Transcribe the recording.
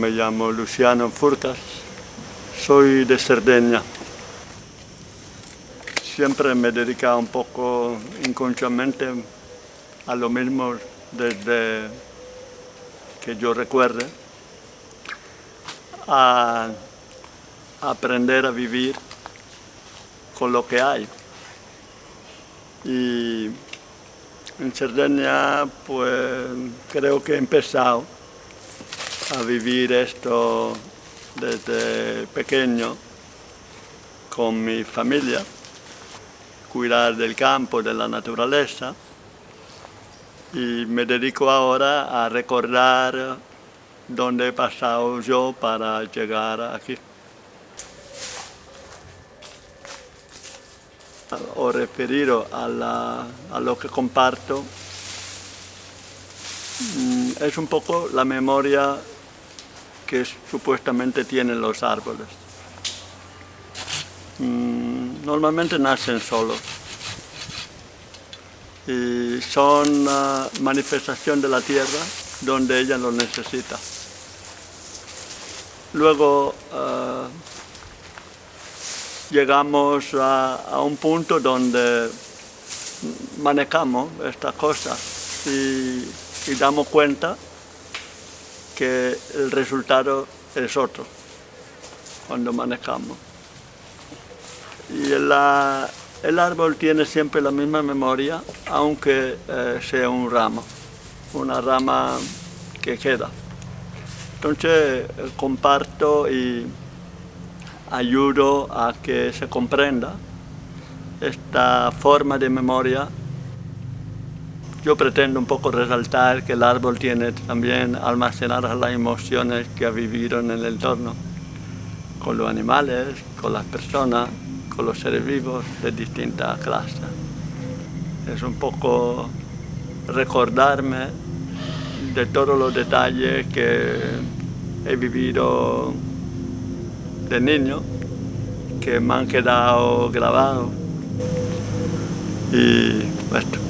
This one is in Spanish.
Me llamo Luciano Furcas, soy de Cerdeña. Siempre me he dedicado un poco inconscientemente a lo mismo desde que yo recuerde, a aprender a vivir con lo que hay. Y en Cerdeña pues creo que he empezado a vivir esto desde pequeño con mi familia, cuidar del campo, de la naturaleza y me dedico ahora a recordar dónde he pasado yo para llegar aquí. O referido a, a lo que comparto, mm, es un poco la memoria que supuestamente tienen los árboles. Mm, normalmente nacen solos y son una manifestación de la tierra donde ella lo necesita. Luego eh, llegamos a, un punto donde manejamos esta cosa y damos cuenta que el resultado es otro cuando manejamos. Y el, árbol tiene siempre la misma memoria, aunque eh, sea un ramo, una rama que queda. Entonces comparto y ayudo a que se comprenda esta forma de memoria yo pretendo un poco resaltar que el árbol tiene también almacenadas las emociones que vivido en el entorno, con los animales, con las personas, con los seres vivos de distintas clases. Es un poco recordarme de todos los detalles que he vivido de niño, que me han quedado grabados. Y esto.